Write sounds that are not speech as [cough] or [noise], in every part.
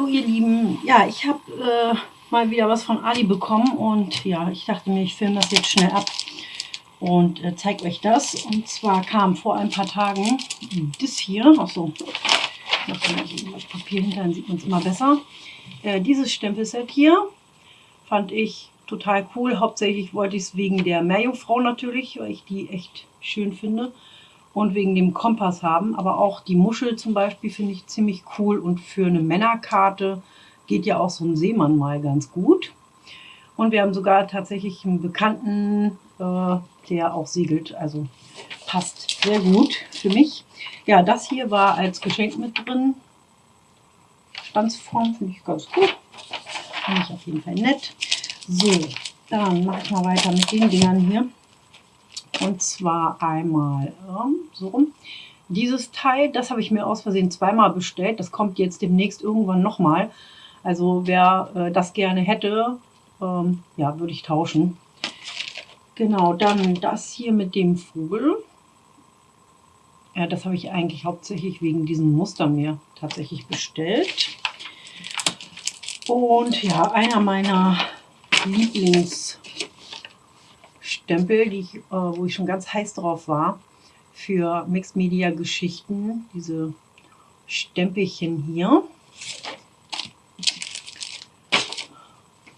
Hallo ihr Lieben, ja ich habe äh, mal wieder was von Ali bekommen und ja ich dachte mir ich filme das jetzt schnell ab und äh, zeige euch das. Und zwar kam vor ein paar Tagen das hier, achso, noch das Papier hinter, dann sieht man es immer besser, äh, dieses Stempelset hier fand ich total cool, hauptsächlich wollte ich es wegen der Meerjungfrau natürlich, weil ich die echt schön finde und wegen dem Kompass haben. Aber auch die Muschel zum Beispiel finde ich ziemlich cool und für eine Männerkarte geht ja auch so ein Seemann mal ganz gut. Und wir haben sogar tatsächlich einen Bekannten, äh, der auch segelt, also passt sehr gut für mich. Ja, das hier war als Geschenk mit drin. Stanzform finde ich ganz gut. Finde ich auf jeden Fall nett. So, dann mache ich mal weiter mit den Dingern hier. Und zwar einmal ähm, so rum. Dieses Teil, das habe ich mir aus Versehen zweimal bestellt. Das kommt jetzt demnächst irgendwann nochmal. Also wer äh, das gerne hätte, ähm, ja, würde ich tauschen. Genau, dann das hier mit dem Vogel. Ja, das habe ich eigentlich hauptsächlich wegen diesem Muster mir tatsächlich bestellt. Und ja, einer meiner Lieblings Stempel, die ich, äh, wo ich schon ganz heiß drauf war, für Mixed Media Geschichten, diese Stempelchen hier.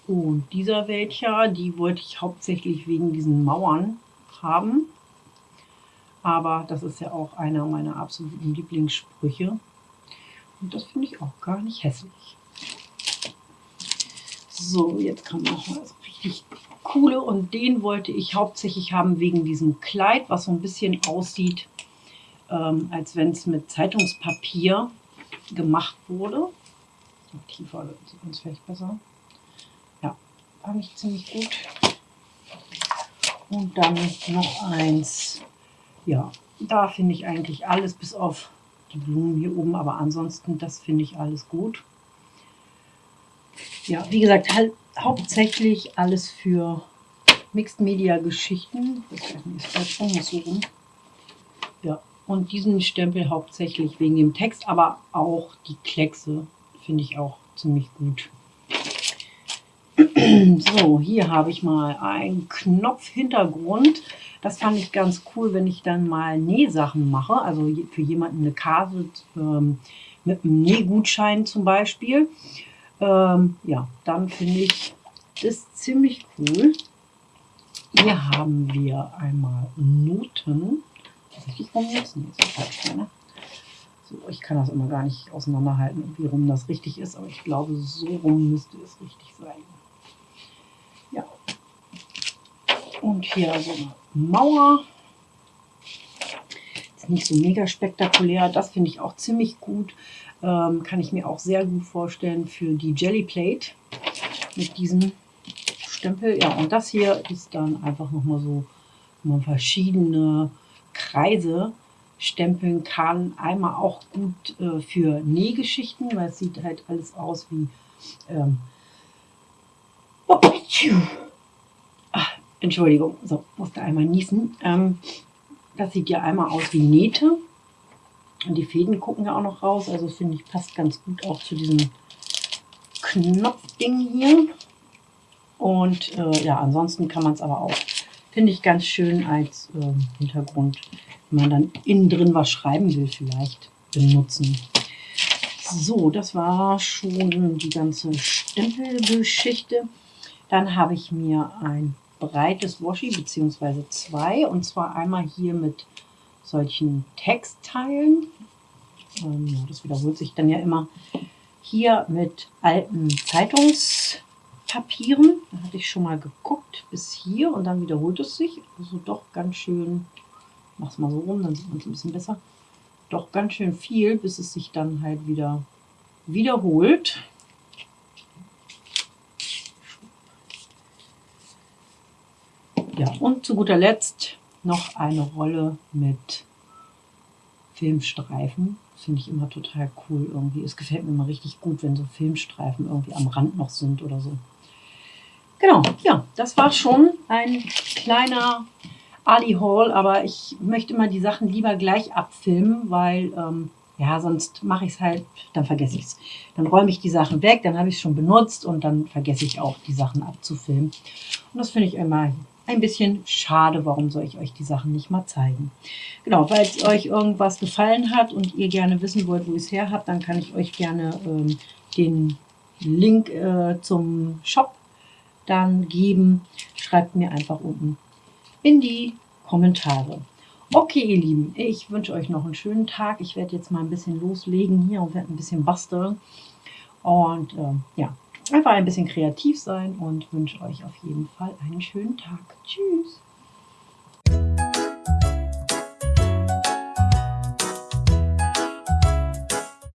Und dieser welcher, die wollte ich hauptsächlich wegen diesen Mauern haben. Aber das ist ja auch einer meiner absoluten Lieblingssprüche. Und das finde ich auch gar nicht hässlich. So, jetzt noch mal so richtig coole und den wollte ich hauptsächlich haben wegen diesem Kleid, was so ein bisschen aussieht, ähm, als wenn es mit Zeitungspapier gemacht wurde. Tiefer sieht man es vielleicht besser. Ja, fand ich ziemlich gut. Und dann noch eins. Ja, da finde ich eigentlich alles, bis auf die Blumen hier oben, aber ansonsten, das finde ich alles gut. Ja, wie gesagt, halt hauptsächlich alles für Mixed Media Geschichten. Ja, und diesen Stempel hauptsächlich wegen dem Text, aber auch die Kleckse finde ich auch ziemlich gut. [clears throat] So, hier habe ich mal einen Knopfhintergrund. Das fand ich ganz cool, wenn ich dann mal Nähsachen mache. Also für jemanden eine Karte ähm, mit einem Nähgutschein zum Beispiel. Ähm, ja, dann finde ich das ziemlich cool. Hier haben wir einmal Noten. Richtig rum jetzt? Nee, ist falsch, ne? So, ich kann das immer gar nicht auseinanderhalten, wie rum das richtig ist, aber ich glaube, so rum müsste es richtig sein. Ja. Und hier so eine Mauer. Ist nicht so mega spektakulär. Das finde ich auch ziemlich gut. Ähm, kann ich mir auch sehr gut vorstellen für die Jelly Plate mit diesem Stempel. Ja, und das hier ist dann einfach nochmal so, wo man verschiedene Kreise stempeln kann. Einmal auch gut äh, für Nähgeschichten, weil es sieht halt alles aus wie... Ähm, Ach, Entschuldigung, so, musste einmal niesen. Ähm, das sieht ja einmal aus wie Nähte. Und die Fäden gucken ja auch noch raus. Also finde ich, passt ganz gut auch zu diesem Knopfding hier. Und äh, ja, ansonsten kann man es aber auch, finde ich, ganz schön als äh, Hintergrund, wenn man dann innen drin was schreiben will, vielleicht benutzen. So, das war schon die ganze Stempelgeschichte. Dann habe ich mir ein breites Washi, beziehungsweise zwei, und zwar einmal hier mit solchen Textteilen. Ähm, das wiederholt sich dann ja immer. Hier mit alten Zeitungspapieren. Da hatte ich schon mal geguckt bis hier und dann wiederholt es sich. Also doch ganz schön, mach es mal so rum, dann sieht man es ein bisschen besser. Doch ganz schön viel, bis es sich dann halt wieder wiederholt. Ja, und zu guter Letzt noch eine Rolle mit Filmstreifen. Finde ich immer total cool irgendwie. Es gefällt mir immer richtig gut, wenn so Filmstreifen irgendwie am Rand noch sind oder so. Genau, ja, das war schon ein kleiner Ali Haul, aber ich möchte immer die Sachen lieber gleich abfilmen, weil ähm, ja, sonst mache ich es halt, dann vergesse ich es. Dann räume ich die Sachen weg, dann habe ich es schon benutzt und dann vergesse ich auch, die Sachen abzufilmen. Und das finde ich immer ein bisschen schade. Warum soll ich euch die Sachen nicht mal zeigen? Genau, falls euch irgendwas gefallen hat und ihr gerne wissen wollt, wo ich es her habt, dann kann ich euch gerne ähm, den Link äh, zum Shop dann geben. Schreibt mir einfach unten in die Kommentare. Okay, ihr Lieben, ich wünsche euch noch einen schönen Tag. Ich werde jetzt mal ein bisschen loslegen hier und werde ein bisschen basteln. Und äh, ja, einfach ein bisschen kreativ sein und wünsche euch auf jeden Fall einen schönen Tag. Tschüss.